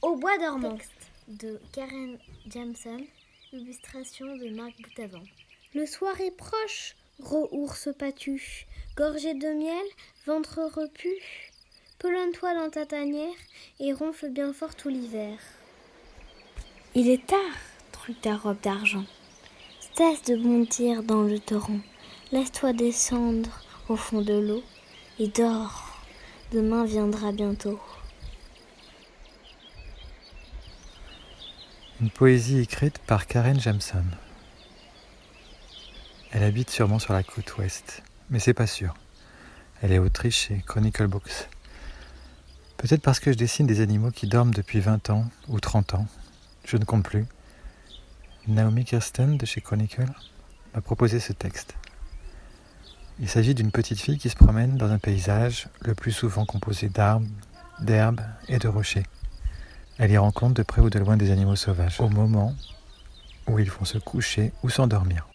Au bois dormant de Karen Jameson, illustration de Marc Boutavant. Le soir est proche, gros ours patu, gorgé de miel, ventre repu. Pelonne-toi dans ta tanière et ronfle bien fort tout l'hiver. Il est tard, truc ta robe d'argent. Cesse de bondir dans le torrent. Laisse-toi descendre au fond de l'eau et dors. Demain viendra bientôt. Une poésie écrite par Karen Jamson. Elle habite sûrement sur la côte ouest, mais c'est pas sûr. Elle est autrice chez Chronicle Books. Peut-être parce que je dessine des animaux qui dorment depuis 20 ans ou 30 ans. Je ne compte plus. Naomi Kirsten de chez Chronicle m'a proposé ce texte. Il s'agit d'une petite fille qui se promène dans un paysage le plus souvent composé d'arbres, d'herbes et de rochers. Elle y rencontre de près ou de loin des animaux sauvages, au moment où ils vont se coucher ou s'endormir.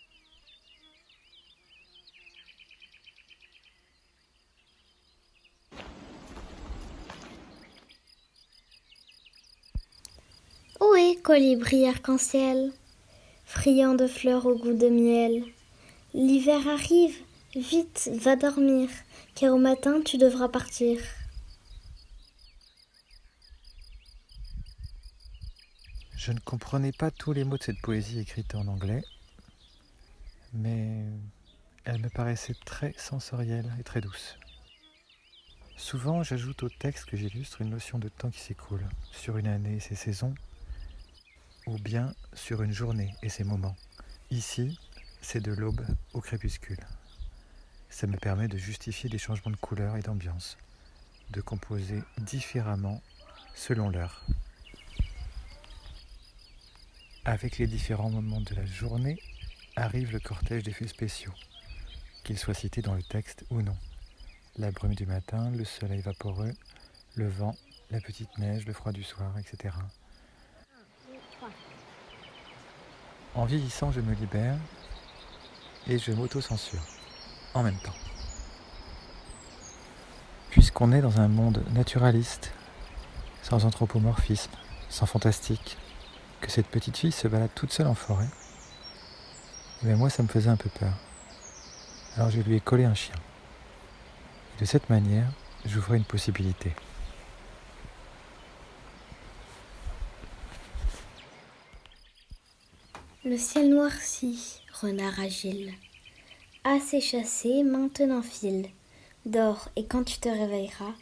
Où est colibri arc-en-ciel, friand de fleurs au goût de miel? L'hiver arrive, vite, va dormir, car au matin tu devras partir. Je ne comprenais pas tous les mots de cette poésie écrite en anglais, mais elle me paraissait très sensorielle et très douce. Souvent, j'ajoute au texte que j'illustre une notion de temps qui s'écoule sur une année et ses saisons, ou bien sur une journée et ses moments. Ici, c'est de l'aube au crépuscule. Ça me permet de justifier des changements de couleur et d'ambiance, de composer différemment selon l'heure. Avec les différents moments de la journée arrive le cortège d'effets spéciaux, qu'ils soient cités dans le texte ou non. La brume du matin, le soleil vaporeux, le vent, la petite neige, le froid du soir, etc. En vieillissant, je me libère et je m'auto-censure en même temps. Puisqu'on est dans un monde naturaliste, sans anthropomorphisme, sans fantastique, que cette petite fille se balade toute seule en forêt, mais eh moi ça me faisait un peu peur. Alors je lui ai collé un chien. De cette manière, j'ouvrais une possibilité. Le ciel noircit, renard agile. Assez chassé, maintenant file. Dors, et quand tu te réveilleras,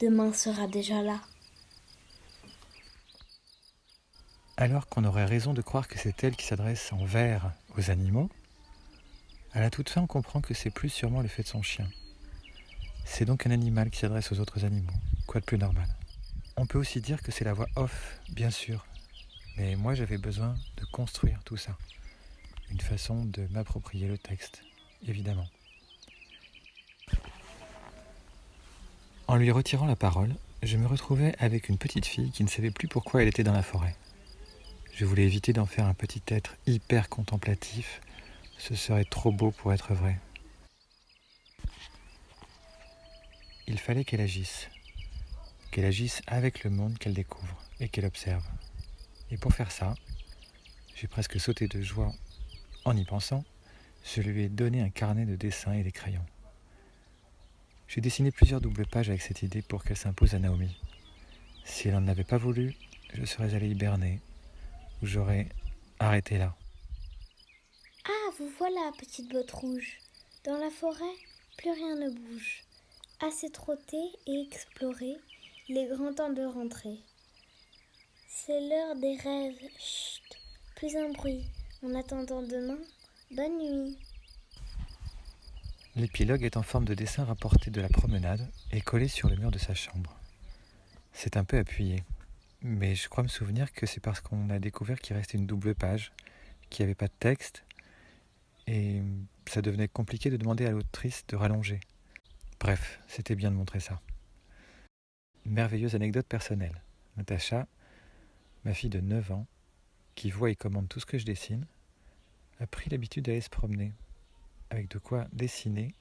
demain sera déjà là. Alors qu'on aurait raison de croire que c'est elle qui s'adresse en vers aux animaux, à la toute fin on comprend que c'est plus sûrement le fait de son chien. C'est donc un animal qui s'adresse aux autres animaux, quoi de plus normal? On peut aussi dire que c'est la voix off, bien sûr, mais moi j'avais besoin de construire tout ça. Une façon de m'approprier le texte, évidemment. En lui retirant la parole, je me retrouvais avec une petite fille qui ne savait plus pourquoi elle était dans la forêt. Je voulais éviter d'en faire un petit être hyper contemplatif. Ce serait trop beau pour être vrai. Il fallait qu'elle agisse. Qu'elle agisse avec le monde qu'elle découvre et qu'elle observe. Et pour faire ça, j'ai presque sauté de joie en y pensant. Je lui ai donné un carnet de dessins et des crayons. J'ai dessiné plusieurs doubles pages avec cette idée pour qu'elle s'impose à Naomi. Si elle n'en avait pas voulu, je serais allé hiberner j'aurais arrêté là. Ah, vous voilà, petite botte rouge. Dans la forêt, plus rien ne bouge. Assez trotter et explorer, il est grand temps de rentrer. C'est l'heure des rêves. Chut, plus un bruit. En attendant demain, bonne nuit. L'épilogue est en forme de dessin rapporté de la promenade et collé sur le mur de sa chambre. C'est un peu appuyé. Mais je crois me souvenir que c'est parce qu'on a découvert qu'il restait une double page, qu'il n'y avait pas de texte, et ça devenait compliqué de demander à l'autrice de rallonger. Bref, c'était bien de montrer ça. merveilleuse anecdote personnelle. Natacha, ma fille de 9 ans, qui voit et commande tout ce que je dessine, a pris l'habitude d'aller se promener, avec de quoi dessiner,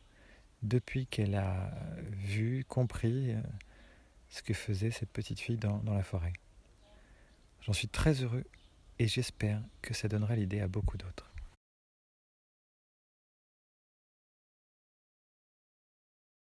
depuis qu'elle a vu, compris euh, ce que faisait cette petite fille dans, dans la forêt. J'en suis très heureux et j'espère que ça donnera l'idée à beaucoup d'autres.